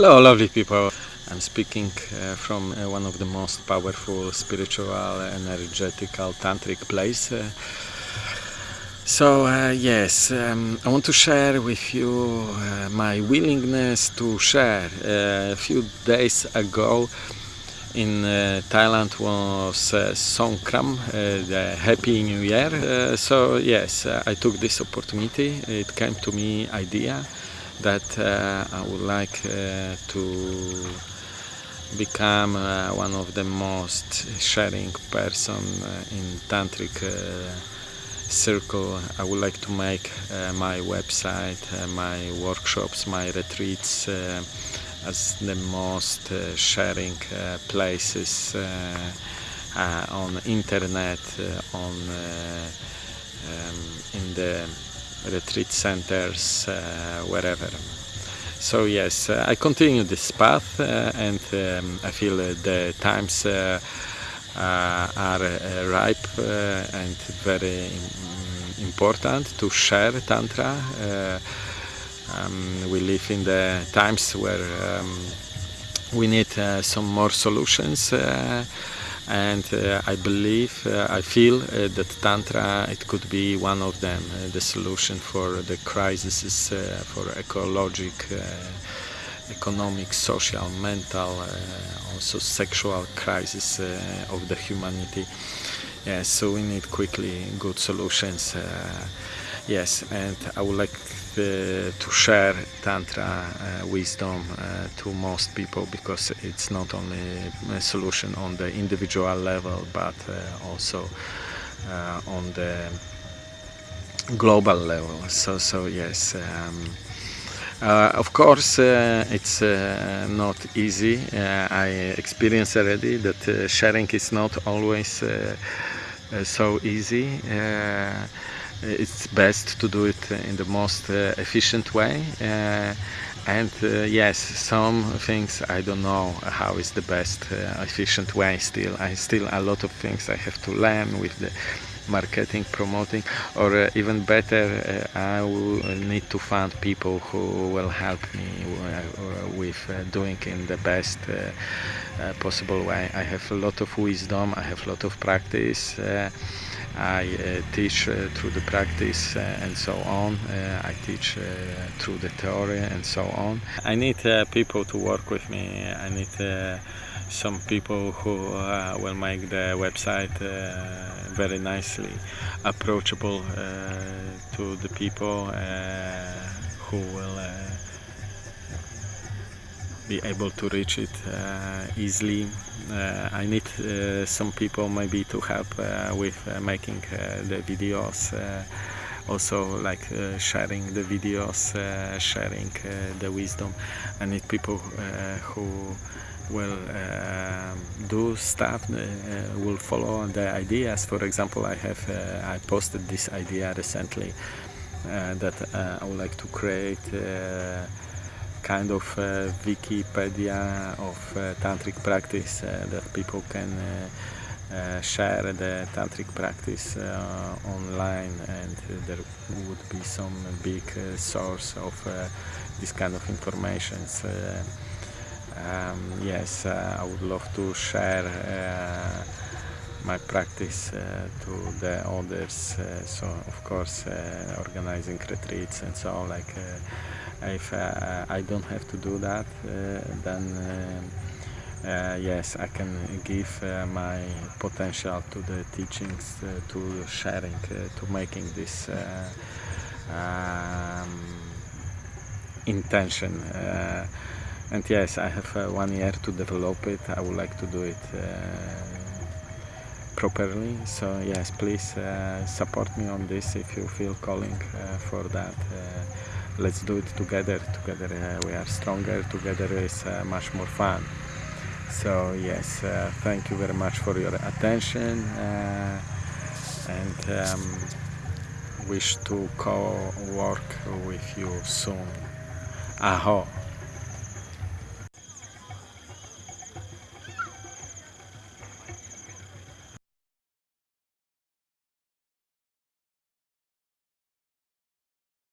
Hello, lovely people. I'm speaking uh, from uh, one of the most powerful spiritual, energetical, tantric place. Uh, so uh, yes, um, I want to share with you uh, my willingness to share. Uh, a few days ago in Thailand was Songkran, the Happy New Year. so yes, I took this opportunity. It came to me idea that uh, I would like uh, to become uh, one of the most sharing person in tantric circle. I would like to make uh, my website, uh, my workshops, my retreats uh, as the most sharing places on internet, on um, in the retreat centers, uh, wherever. So yes, uh, I continue this path uh, and um, I feel the times are ripe and very important to share Tantra. Um, we live in the times where um, we need uh, some more solutions uh, and uh, I believe, uh, I feel uh, that Tantra, it could be one of them, the solution for the crises, for ecologic, economic, social, mental, also sexual crisis of the humanity. Yeah, so we need quickly good solutions. yes, and I would like uh, to share tantra uh, wisdom uh, to most people because it's not only a solution on the individual level but also on the global level so so yes um, uh, of course, uh, it's uh, not easy. I experience already that sharing is not always so easy it's best to do it in the most uh, efficient way uh, and uh, yes some things I don't know how is the best efficient way still I still a lot of things I have to learn with the marketing, promoting, or uh, even better, uh, I will need to find people who will help me uh, with doing in the best possible way. I have a lot of wisdom, I have a lot of practice. I uh, teach uh, through the practice uh, and so on. I teach through the theory and so on. I need people to work with me. I need some people who uh, will make the website uh, very nicely approachable uh, to the people who will be able to reach it uh, easily. Uh, I need uh, some people maybe to help with making the videos also like uh, sharing the videos, uh, sharing uh, the wisdom. I need people who will do stuff, will follow the ideas. For example, I have I posted this idea recently that I would like to create kind of uh, Wikipedia of uh, tantric practice uh, that people can share the tantric practice online and there would be some big source of this kind of information. Um, yes, I would love to share my practice uh, to the others uh, so of course uh, organizing retreats and so like if uh, I don't have to do that uh, then uh, yes I can give my potential to the teachings to sharing to making this um, intention and yes I have uh, one year to develop it. I would like to do it uh, properly. So yes please uh, support me on this if you feel calling for that let's do it together together uh, we are stronger together is uh, much more fun. So yes uh, thank you very much for your attention uh, and um, wish to co-work with you soon. Aho